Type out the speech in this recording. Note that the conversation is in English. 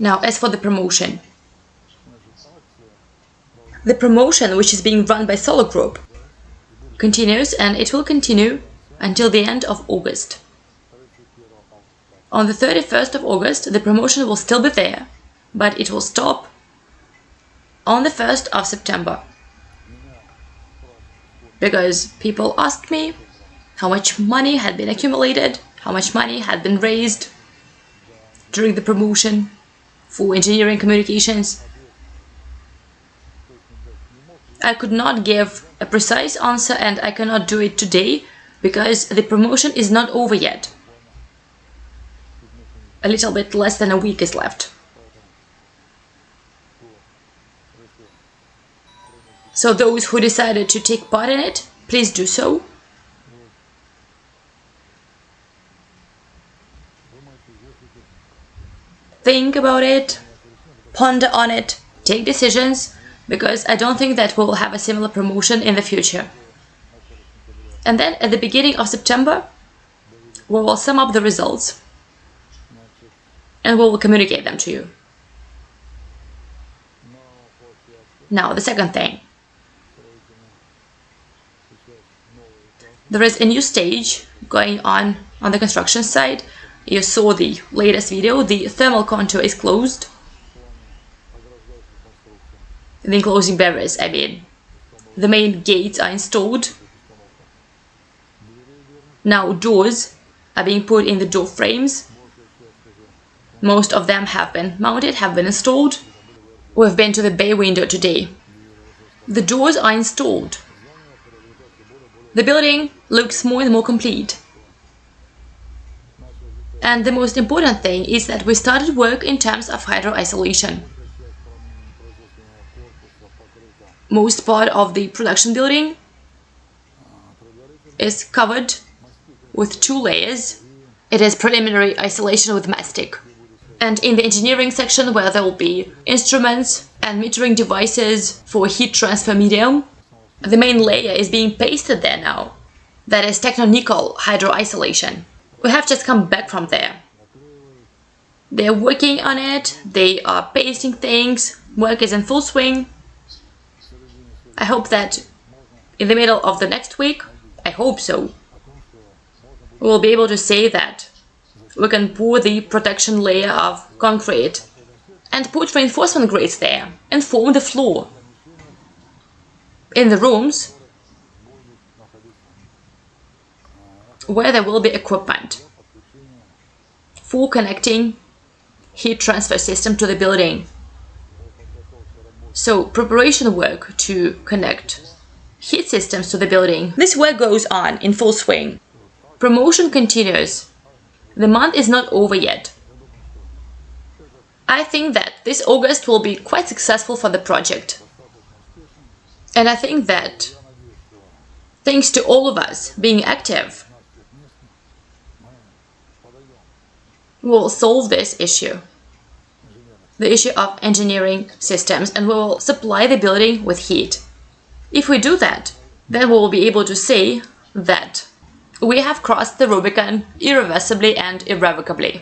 Now, as for the promotion. The promotion, which is being run by Solar Group, continues and it will continue until the end of August. On the 31st of August, the promotion will still be there, but it will stop on the 1st of September. Because people asked me how much money had been accumulated, how much money had been raised during the promotion for engineering communications. I could not give a precise answer and I cannot do it today because the promotion is not over yet. A little bit less than a week is left. So those who decided to take part in it, please do so. Think about it, ponder on it, take decisions, because I don't think that we'll have a similar promotion in the future. And then at the beginning of September, we will sum up the results and we will communicate them to you. Now, the second thing. There is a new stage going on on the construction site. You saw the latest video, the thermal contour is closed the enclosing barriers, I mean. The main gates are installed. Now doors are being put in the door frames. Most of them have been mounted, have been installed. We've been to the bay window today. The doors are installed. The building looks more and more complete. And the most important thing is that we started work in terms of hydro isolation. most part of the production building is covered with two layers. It is preliminary isolation with mastic. And in the engineering section where there will be instruments and metering devices for heat transfer medium, the main layer is being pasted there now. That is TechnoNICOL hydro isolation. We have just come back from there. They're working on it, they are pasting things, work is in full swing, I hope that in the middle of the next week, I hope so, we'll be able to say that we can pour the protection layer of concrete and put reinforcement grates there and form the floor. In the rooms where there will be equipment for connecting heat transfer system to the building. So preparation work to connect heat systems to the building. This work goes on in full swing. Promotion continues. The month is not over yet. I think that this August will be quite successful for the project. And I think that thanks to all of us being active, we'll solve this issue the issue of engineering systems and we will supply the building with heat. If we do that, then we will be able to say that we have crossed the Rubicon irreversibly and irrevocably.